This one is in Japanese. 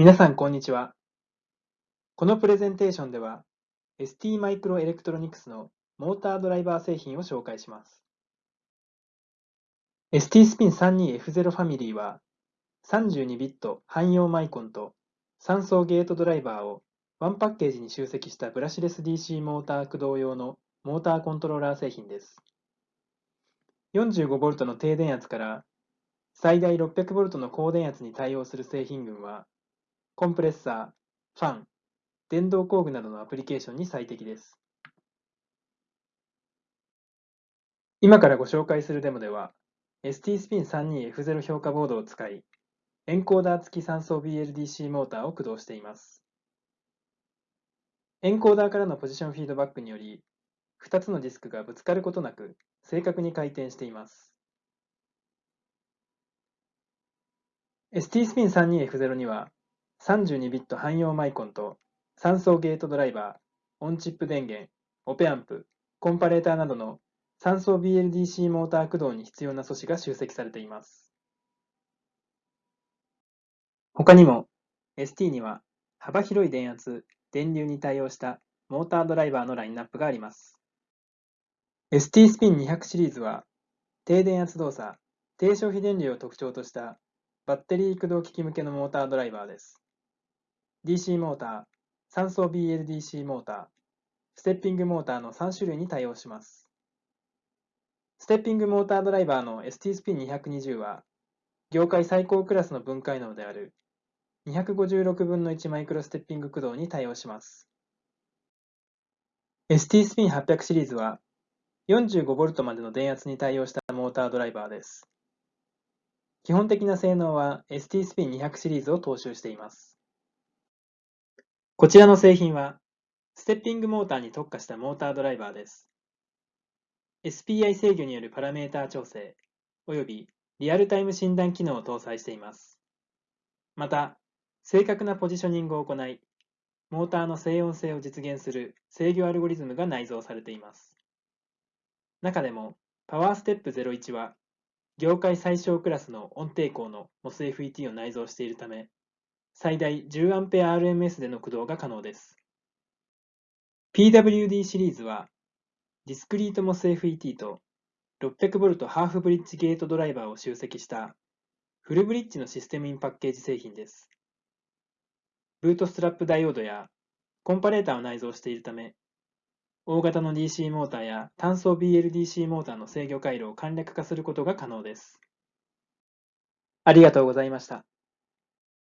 皆さん、こんにちは。このプレゼンテーションでは、ST マイクロエレクトロニクスのモータードライバー製品を紹介します。ST スピン 32F0 ファミリーは、32ビット汎用マイコンと3層ゲートドライバーをワンパッケージに集積したブラシレス DC モーター駆動用のモーターコントローラー製品です。45V の低電圧から最大 600V の高電圧に対応する製品群は、コンプレッサー、ファン、電動工具などのアプリケーションに最適です。今からご紹介するデモでは、ST-SPIN32F0 評価ボードを使い、エンコーダー付き3層 BLDC モーターを駆動しています。エンコーダーからのポジションフィードバックにより、2つのディスクがぶつかることなく正確に回転しています。ST-SPIN32F0 には32ビット汎用マイコンと3層ゲートドライバー、オンチップ電源、オペアンプ、コンパレーターなどの3層 BLDC モーター駆動に必要な素子が集積されています。他にも ST には幅広い電圧、電流に対応したモータードライバーのラインナップがあります。ST スピン200シリーズは低電圧動作、低消費電流を特徴としたバッテリー駆動機器向けのモータードライバーです。DC モーター、3層 BLDC モーター、ステッピングモーターの3種類に対応します。ステッピングモータードライバーの ST スピン220は、業界最高クラスの分解能である256分の1マイクロステッピング駆動に対応します。ST スピン800シリーズは 45V までの電圧に対応したモータードライバーです。基本的な性能は ST スピン200シリーズを踏襲しています。こちらの製品は、ステッピングモーターに特化したモータードライバーです。SPI 制御によるパラメータ調整、およびリアルタイム診断機能を搭載しています。また、正確なポジショニングを行い、モーターの静音性を実現する制御アルゴリズムが内蔵されています。中でも、パワーステップ01は、業界最小クラスの音抵抗の MOSFET を内蔵しているため、最大 10A/RMS での駆動が可能です。PWD シリーズは、ディスクリートモス FET と 600V ハーフブリッジゲートドライバーを集積したフルブリッジのシステムインパッケージ製品です。ブートストラップダイオードやコンパレーターを内蔵しているため、大型の DC モーターや単層 BLDC モーターの制御回路を簡略化することが可能です。ありがとうございました。